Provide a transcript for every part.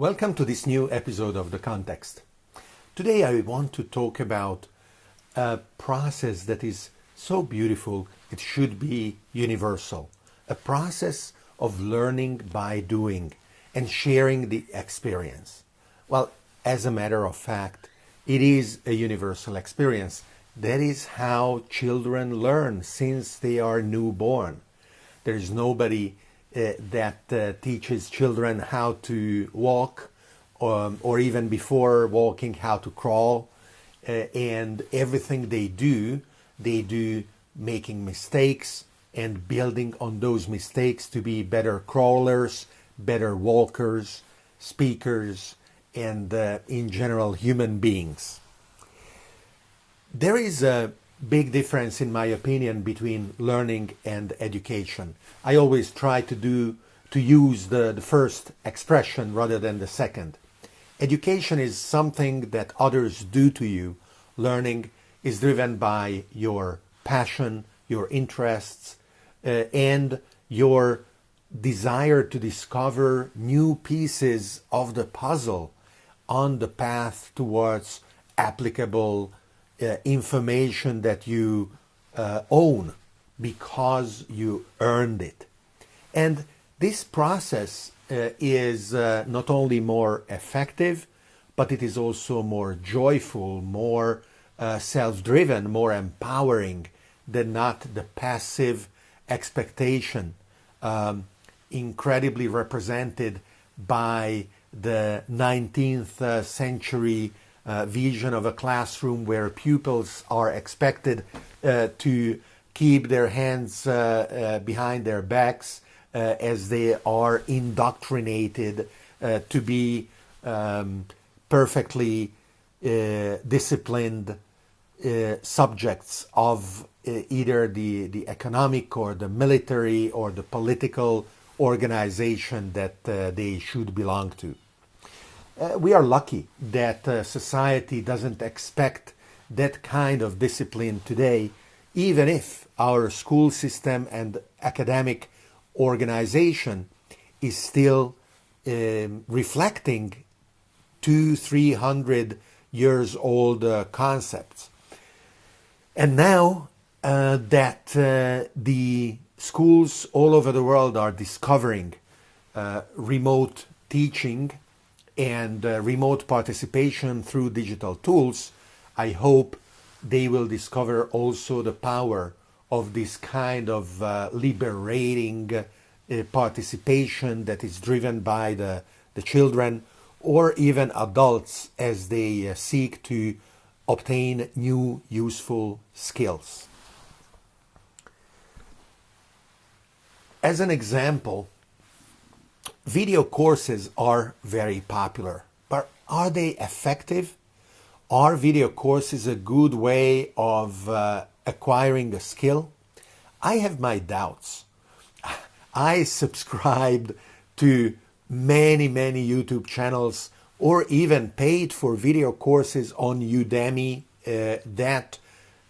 Welcome to this new episode of The Context. Today I want to talk about a process that is so beautiful it should be universal. A process of learning by doing and sharing the experience. Well, as a matter of fact, it is a universal experience. That is how children learn since they are newborn. There is nobody that uh, teaches children how to walk, um, or even before walking, how to crawl. Uh, and everything they do, they do making mistakes and building on those mistakes to be better crawlers, better walkers, speakers, and uh, in general human beings. There is a big difference, in my opinion, between learning and education. I always try to do to use the, the first expression rather than the second. Education is something that others do to you. Learning is driven by your passion, your interests, uh, and your desire to discover new pieces of the puzzle on the path towards applicable uh, information that you uh, own because you earned it. And this process uh, is uh, not only more effective, but it is also more joyful, more uh, self driven, more empowering than not the passive expectation, um, incredibly represented by the 19th uh, century uh, vision of a classroom where pupils are expected uh, to keep their hands uh, uh, behind their backs as they are indoctrinated to be um, perfectly disciplined subjects of either the, the economic or the military or the political organization that they should belong to. Uh, we are lucky that uh, society doesn't expect that kind of discipline today, even if our school system and academic organization is still um, reflecting two, three hundred years old uh, concepts. And now uh, that uh, the schools all over the world are discovering uh, remote teaching and uh, remote participation through digital tools, I hope they will discover also the power of this kind of uh, liberating uh, participation that is driven by the, the children or even adults as they uh, seek to obtain new useful skills. As an example, Video courses are very popular, but are they effective? Are video courses a good way of uh, acquiring a skill? I have my doubts. I subscribed to many, many YouTube channels or even paid for video courses on Udemy uh, that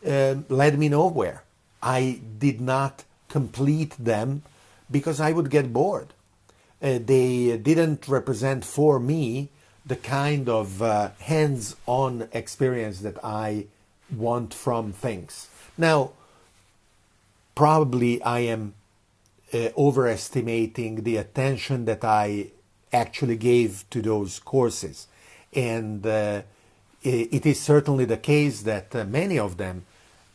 uh, led me nowhere. I did not complete them because I would get bored uh, they didn't represent for me the kind of uh, hands-on experience that I want from things. Now, probably I am uh, overestimating the attention that I actually gave to those courses. And uh, it is certainly the case that uh, many of them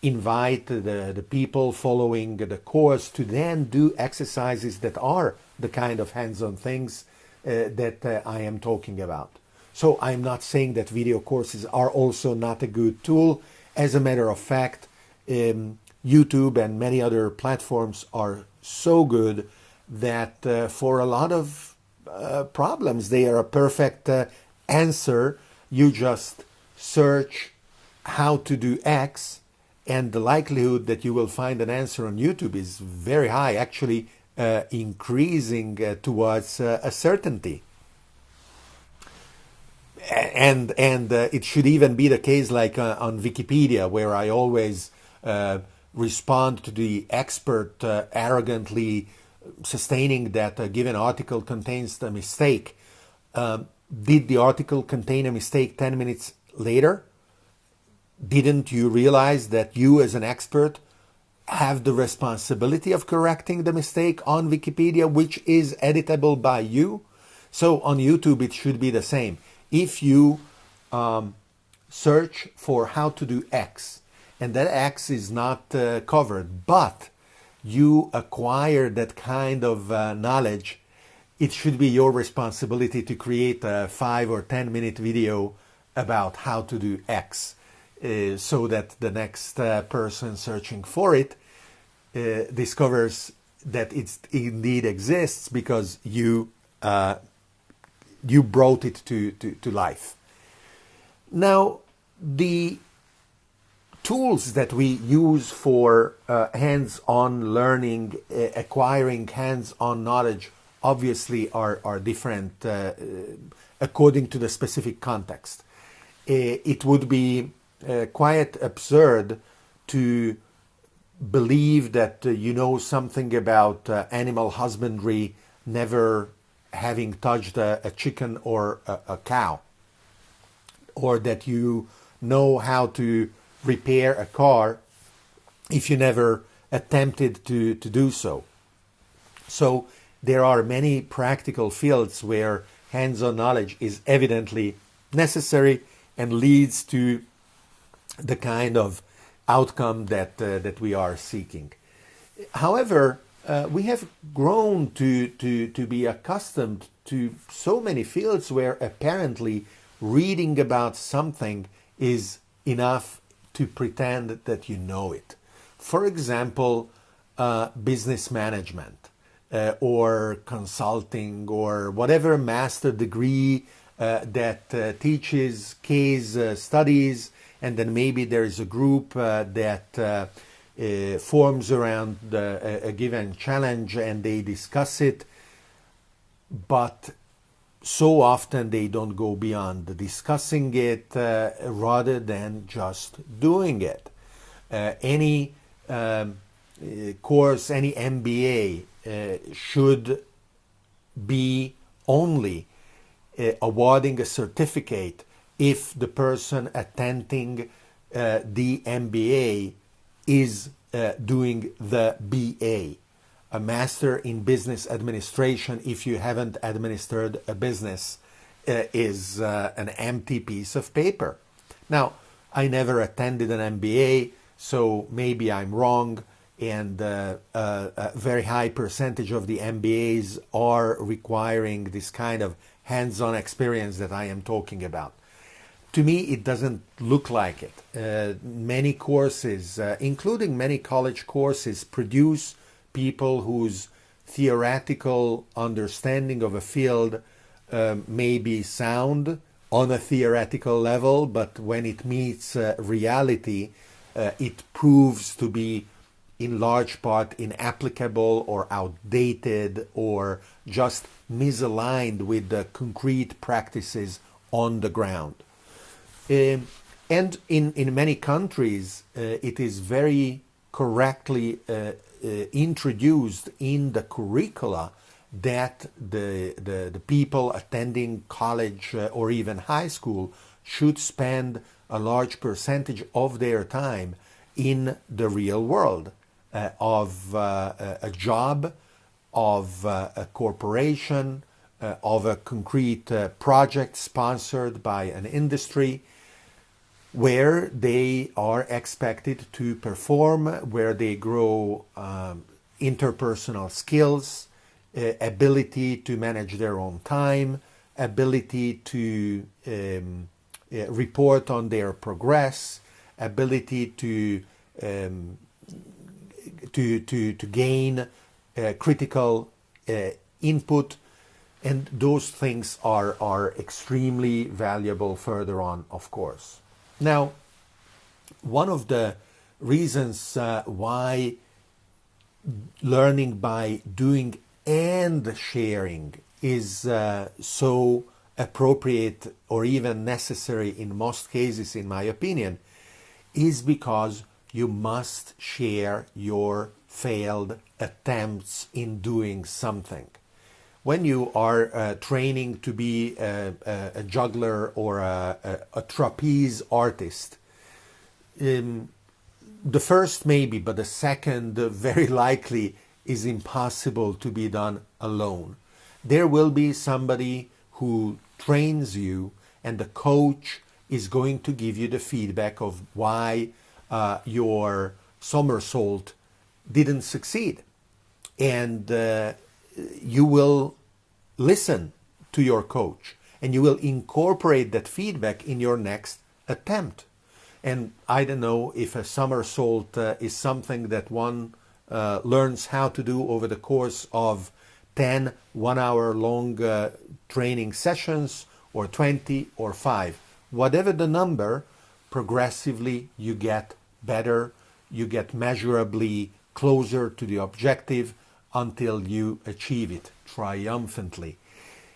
invite the, the people following the course to then do exercises that are the kind of hands-on things uh, that uh, I am talking about. So I'm not saying that video courses are also not a good tool. As a matter of fact, um, YouTube and many other platforms are so good that uh, for a lot of uh, problems, they are a perfect uh, answer. You just search how to do X and the likelihood that you will find an answer on YouTube is very high. Actually, increasing uh, towards uh, a certainty. And and uh, it should even be the case like uh, on Wikipedia, where I always uh, respond to the expert arrogantly sustaining that a given article contains a mistake. Um, did the article contain a mistake 10 minutes later? Didn't you realize that you, as an expert, have the responsibility of correcting the mistake on Wikipedia, which is editable by you? So on YouTube, it should be the same. If you um, search for how to do X, and that X is not uh, covered, but you acquire that kind of uh, knowledge, it should be your responsibility to create a five or ten minute video about how to do X uh, so that the next uh, person searching for it uh, discovers that it indeed exists because you uh, you brought it to, to, to life. Now, the tools that we use for uh, hands-on learning, acquiring hands-on knowledge, obviously are, are different according to the specific context. It would be uh, quite absurd to believe that you know something about animal husbandry, never having touched a, a chicken or a, a cow, or that you know how to repair a car if you never attempted to, to do so. So there are many practical fields where hands-on knowledge is evidently necessary and leads to the kind of outcome that uh, that we are seeking. However, uh, we have grown to, to, to be accustomed to so many fields where apparently reading about something is enough to pretend that you know it. For example, uh, business management uh, or consulting or whatever master degree uh, that uh, teaches case uh, studies, and then maybe there is a group uh, that forms around a, a given challenge and they discuss it. But so often they don't go beyond discussing it uh, rather than just doing it. Uh, any um, uh, course, any MBA uh, should be only uh, awarding a certificate if the person attending uh, the MBA is doing the BA a master in business administration if you haven't administered a business uh, is uh, an empty piece of paper. Now, I never attended an MBA, so maybe I'm wrong, and uh, uh, a very high percentage of the MBAs are requiring this kind of hands on experience that I am talking about. To me, it doesn't look like it. Uh, many courses, uh, including many college courses, produce people whose theoretical understanding of a field um, may be sound on a theoretical level, but when it meets uh, reality, uh, it proves to be in large part inapplicable or outdated or just misaligned with the concrete practices on the ground. Um, and in, in many countries, uh, it is very correctly uh, uh, introduced in the curricula that the, the, the people attending college uh, or even high school should spend a large percentage of their time in the real world uh, of uh, a job, of uh, a corporation, uh, of a concrete project sponsored by an industry, where they are expected to perform, where they grow um, interpersonal skills, uh, ability to manage their own time, ability to um, uh, report on their progress, ability to um, to, to, to gain uh, critical uh, input, and those things are, are extremely valuable further on, of course. Now, one of the reasons uh, why learning by doing and sharing is uh, so appropriate or even necessary in most cases, in my opinion, is because you must share your failed attempts in doing something. When you are uh, training to be a, a, juggler or a, a, trapeze artist, um, the first maybe, but the second very likely is impossible to be done alone. There will be somebody who trains you, and the coach is going to give you the feedback of why uh, your somersault didn't succeed. And uh, you will listen to your coach and you will incorporate that feedback in your next attempt. And I don't know if a somersault uh, is something that one uh, learns how to do over the course of 10 one hour long uh, training sessions or 20 or 5. Whatever the number, progressively you get better, you get measurably closer to the objective until you achieve it triumphantly.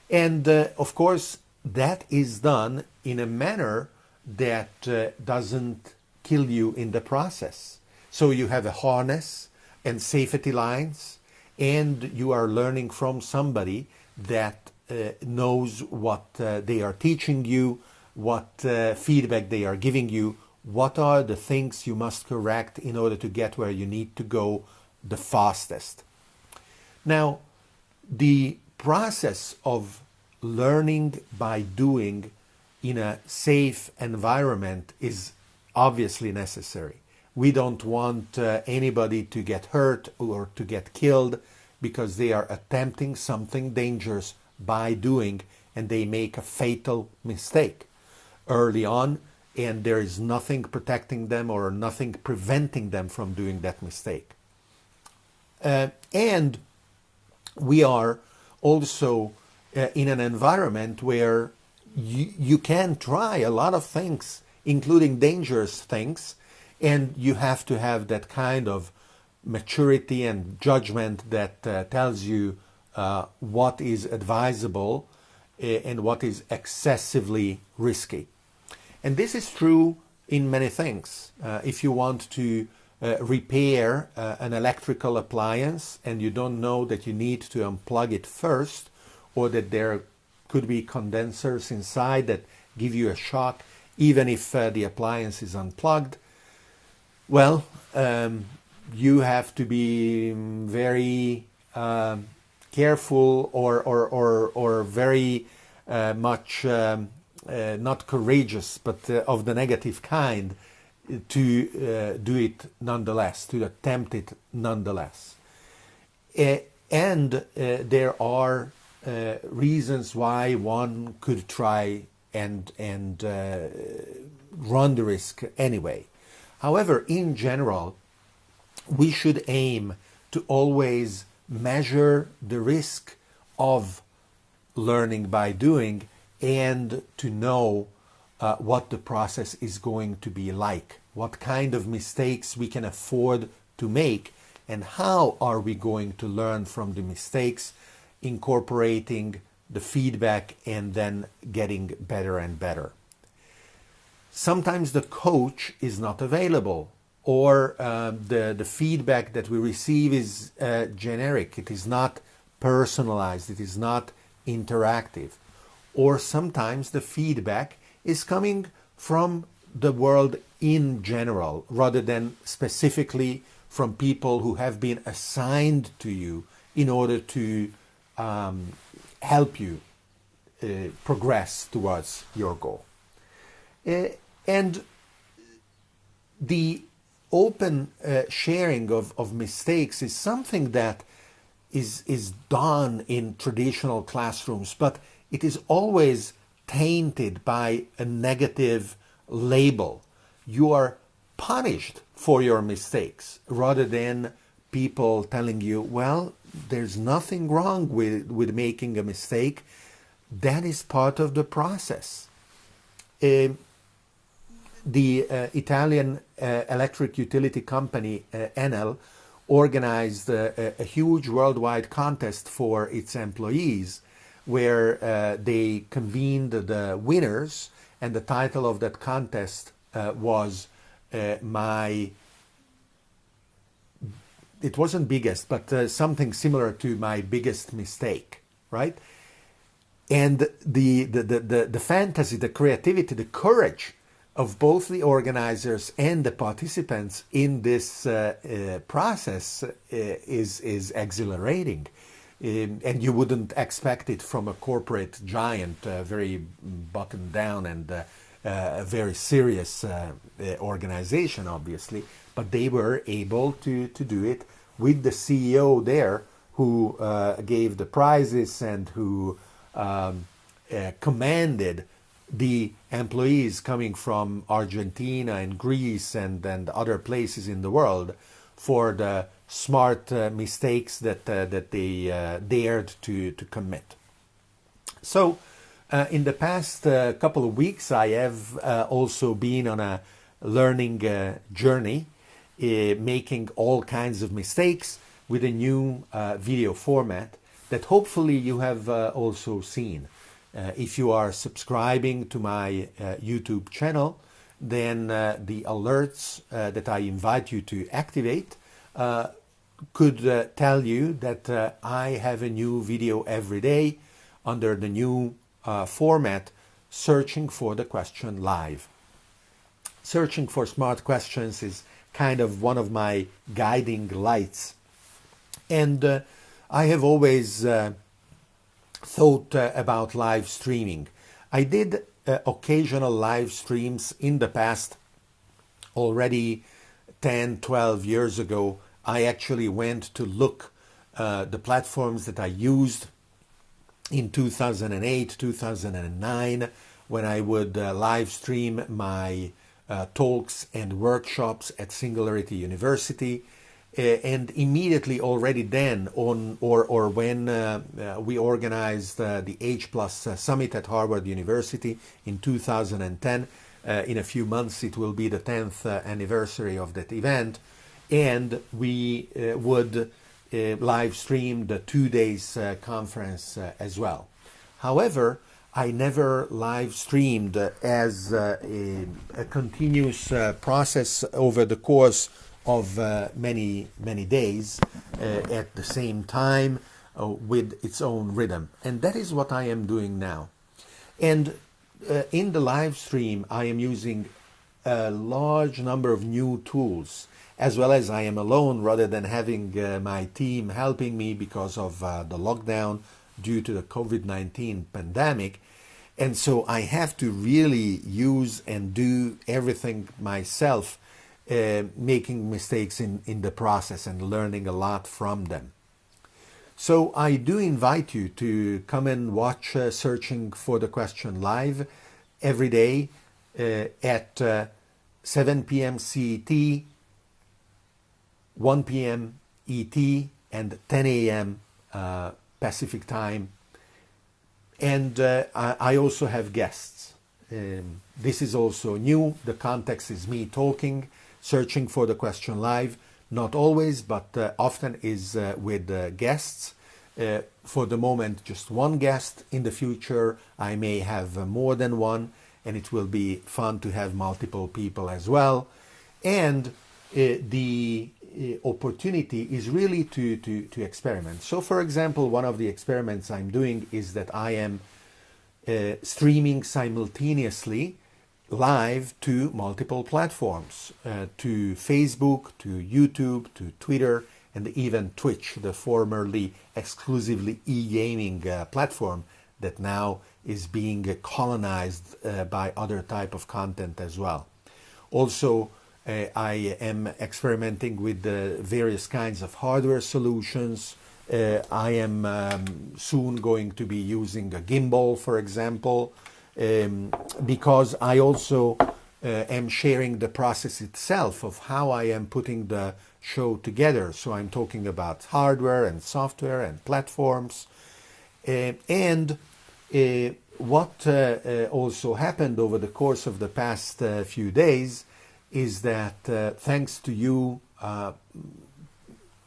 And uh, of course, that is done in a manner that uh, doesn't kill you in the process. So you have a harness and safety lines, and you are learning from somebody that uh, knows what uh, they are teaching you, what uh, feedback they are giving you, what are the things you must correct in order to get where you need to go the fastest. Now, the process of learning by doing in a safe environment is obviously necessary. We don't want uh, anybody to get hurt or to get killed because they are attempting something dangerous by doing and they make a fatal mistake early on and there is nothing protecting them or nothing preventing them from doing that mistake. Uh, and we are also uh, in an environment where you, you can try a lot of things, including dangerous things, and you have to have that kind of maturity and judgment that uh, tells you uh, what is advisable uh, and what is excessively risky. And this is true in many things. Uh, if you want to uh, repair uh, an electrical appliance and you don't know that you need to unplug it first or that there could be condensers inside that give you a shock even if uh, the appliance is unplugged, well, um, you have to be very um, careful or, or, or, or very uh, much um, uh, not courageous, but uh, of the negative kind, to uh, do it nonetheless, to attempt it nonetheless. Uh, and uh, there are uh, reasons why one could try and and run the risk anyway. However, in general, we should aim to always measure the risk of learning by doing and to know uh, what the process is going to be like, what kind of mistakes we can afford to make, and how are we going to learn from the mistakes, incorporating the feedback and then getting better and better. Sometimes the coach is not available or uh, the, the feedback that we receive is uh, generic. It is not personalized. It is not interactive or sometimes the feedback is coming from the world in general rather than specifically from people who have been assigned to you in order to um, help you uh, progress towards your goal. Uh, and the open uh, sharing of, of mistakes is something that is, is done in traditional classrooms, but it is always tainted by a negative label. You are punished for your mistakes rather than people telling you, well, there's nothing wrong with, with making a mistake. That is part of the process. Uh, the uh, Italian uh, electric utility company uh, Enel organized a, a, huge worldwide contest for its employees where uh, they convened the winners, and the title of that contest uh, was uh, my. It wasn't biggest, but uh, something similar to my biggest mistake. right? And the, the, the, the, the fantasy, the creativity, the courage of both the organizers and the participants in this uh, uh, process is, is exhilarating. And you wouldn't expect it from a corporate giant, uh, very buttoned down and uh, uh, a very serious organization, obviously. But they were able to, to do it with the CEO there who gave the prizes and who um, commanded the employees coming from Argentina and Greece and, and other places in the world for the smart uh, mistakes that, uh, that they uh, dared to, to commit. So, uh, in the past uh, couple of weeks, I have uh, also been on a learning journey, making all kinds of mistakes with a new video format that hopefully you have also seen. Uh, if you are subscribing to my uh, YouTube channel, then uh, the alerts uh, that I invite you to activate uh, could uh, tell you that I have a new video every day under the new format searching for the question live. Searching for smart questions is kind of one of my guiding lights. And I have always thought uh, about live streaming. I did uh, occasional live streams in the past already 10, 12 years ago. I actually went to look uh, the platforms that I used in 2008, 2009, when I would uh, live stream my uh, talks and workshops at Singularity University. Uh, and immediately already then on or or when uh, uh, we organized the H plus summit at Harvard University in 2010 in a few months it will be the 10th anniversary of that event and we would live stream the two days conference as well. However I never live streamed as uh, a, a, continuous uh, process over the course of uh, many many days uh, at the same time uh, with its own rhythm. And that is what I am doing now. And uh, in the live stream I am using a large number of new tools as well as I am alone rather than having uh, my team helping me because of uh, the lockdown due to the COVID-19 pandemic and so I have to really use and do everything myself uh, making mistakes in, in the process and learning a lot from them. So I do invite you to come and watch uh, Searching for the Question live every day uh, at uh, 7 p.m. CET, 1 p.m. ET, and 10 a.m. Uh, Pacific time. And uh, I, I, also have guests. Um, this is also new. The context is me talking searching for the question live, not always, but uh, often is uh, with uh, guests. Uh, for the moment, just one guest. In the future, I may have more than one, and it will be fun to have multiple people as well. And the opportunity is really to, to, to experiment. So, for example, one of the experiments I'm doing is that I am streaming simultaneously live to multiple platforms, uh, to Facebook, to YouTube, to Twitter, and even Twitch, the formerly exclusively e-gaming uh, platform that now is being colonized uh, by other type of content as well. Also, uh, I am experimenting with various kinds of hardware solutions. Uh, I am um, soon going to be using a gimbal, for example, um, because I also uh, am sharing the process itself of how I am putting the show together. So I'm talking about hardware and software and platforms. Uh, and uh, what uh, uh, also happened over the course of the past uh, few days is that uh, thanks to you uh,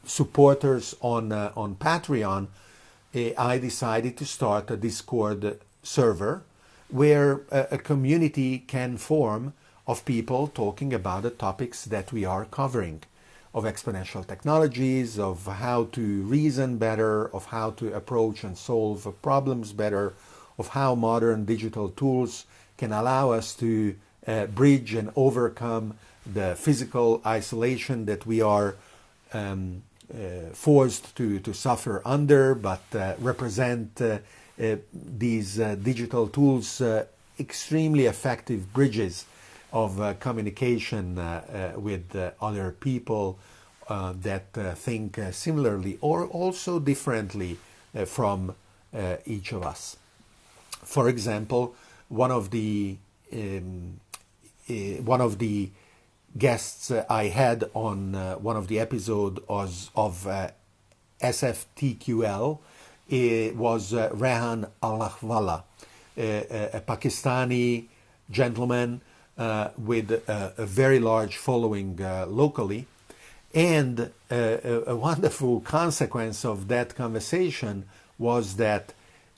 supporters on, uh, on Patreon, eh, I decided to start a Discord server where a, a community can form of people talking about the topics that we are covering. of exponential technologies, of how to reason better, of how to approach and solve problems better, of how modern digital tools can allow us to uh, bridge and overcome the physical isolation that we are um, uh, forced to, to suffer under, but uh, represent uh, uh, these uh, digital tools extremely effective bridges of communication with other people that think similarly or also differently from each of us. For example, one of the um, one of the guests I had on one of the episodes of SFTQL was Rehan Allahwala, a, Pakistani gentleman uh, with a, very large following uh, locally. And a, wonderful consequence of that conversation was that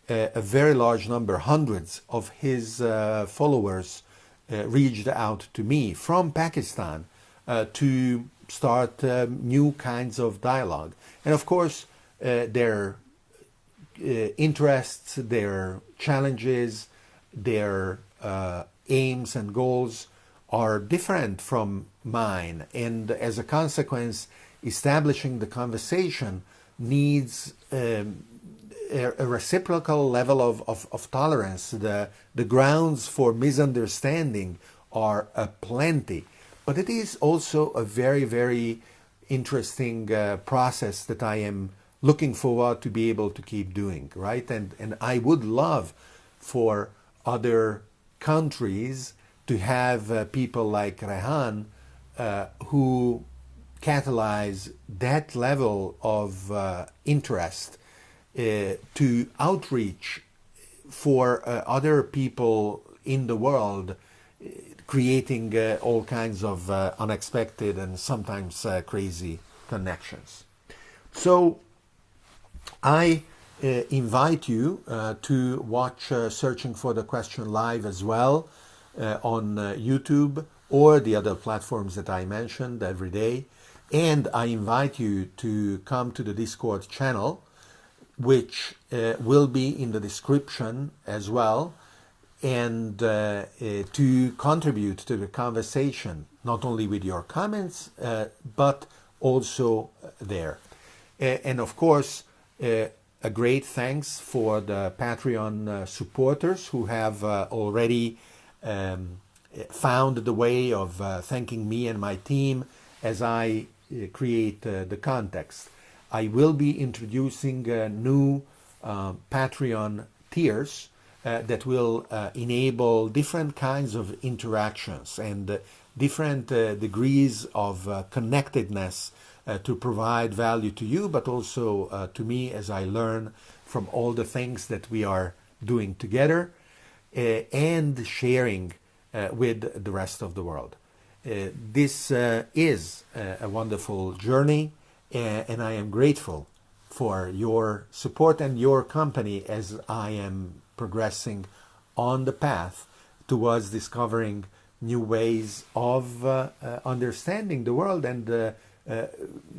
uh, a very large number, hundreds of his uh, followers, uh, reached out to me from Pakistan uh, to start new kinds of dialogue. And of course, their interests, their challenges, their uh, aims and goals are different from mine. And as a consequence, establishing the conversation needs um, a, reciprocal level of, of, of, tolerance. The, the grounds for misunderstanding are plenty. But it is also a very, very interesting uh, process that I am looking forward to be able to keep doing, right? And, and I would love for other countries to have uh, people like Rehan uh, who catalyze that level of uh, interest to outreach for uh, other people in the world, uh, creating all kinds of unexpected and sometimes crazy connections. So I uh, invite you uh, to watch uh, Searching for the Question live as well on YouTube or the other platforms that I mentioned every day. And I invite you to come to the Discord channel, which uh, will be in the description as well, and uh, uh, to contribute to the conversation, not only with your comments, but also there. and of course, a great thanks for the Patreon uh, supporters who have uh, already um, found the way of uh, thanking me and my team as I uh, create uh, the context. I will be introducing uh, new Patreon tiers that will enable different kinds of interactions and different degrees of connectedness uh, to provide value to you, but also uh, to me as I learn from all the things that we are doing together uh, and sharing uh, with the rest of the world. Uh, this uh, is a wonderful journey, and I am grateful for your support and your company as I am progressing on the path towards discovering new ways of understanding the world and uh,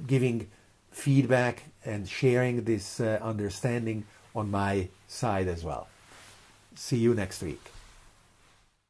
giving feedback and sharing this uh, understanding on my side as well. See you next week.